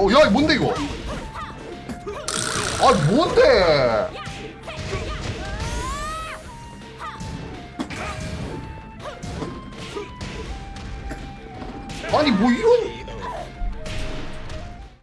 어, 야, 뭔데, 이거? 아, 뭔데? 아니 뭐 이런